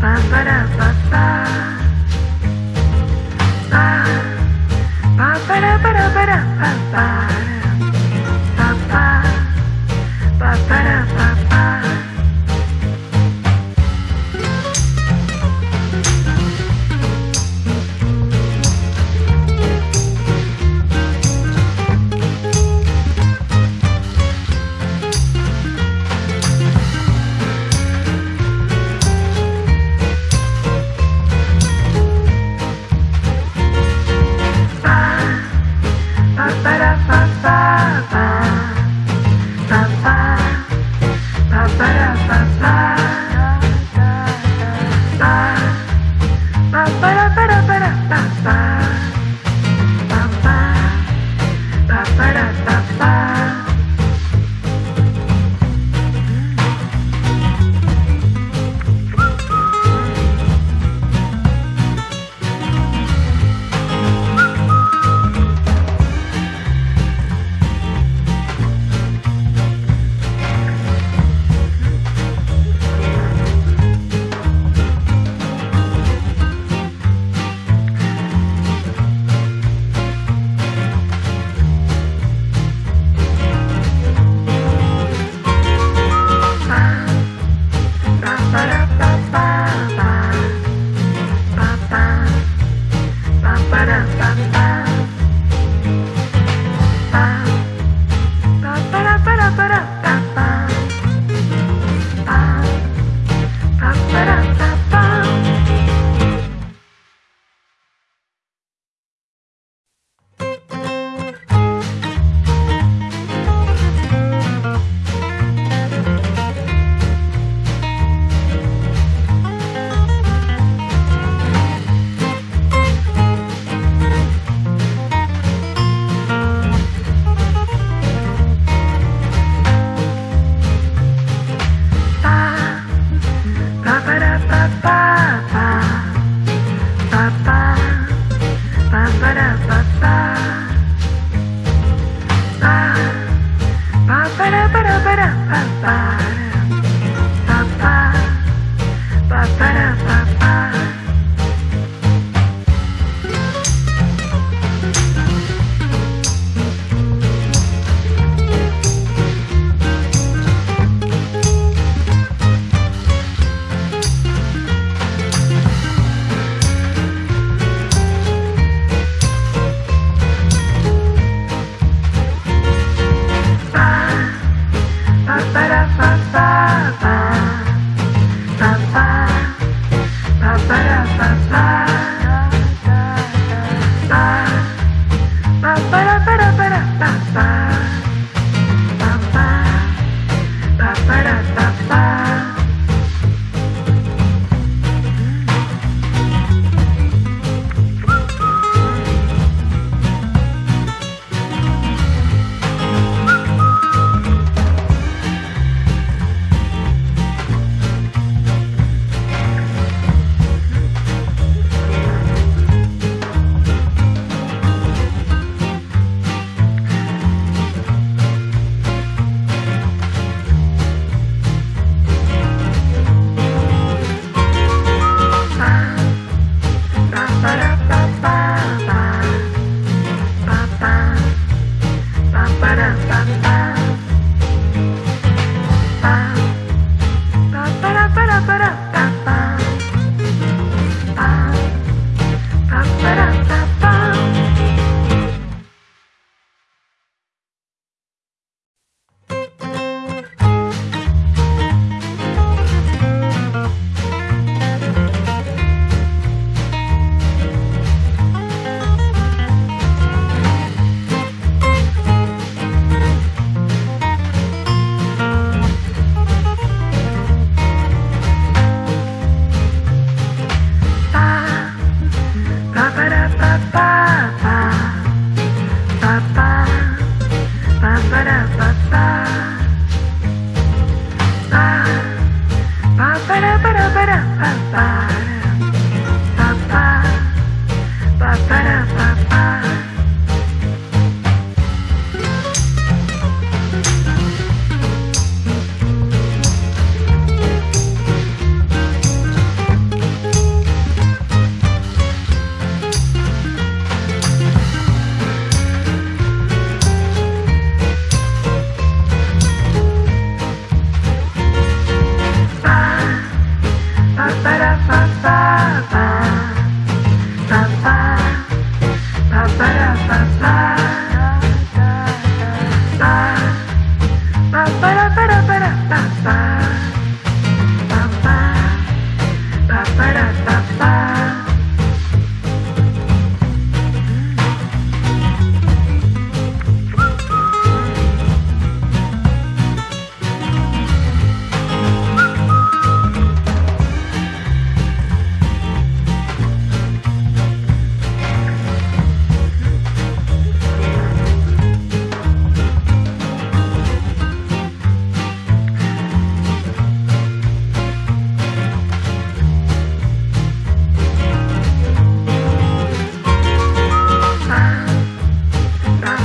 Ba ba da ba ba. Ba ba ba da ba da ba ba. fast, fast, fast.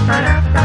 Ba-da-ba.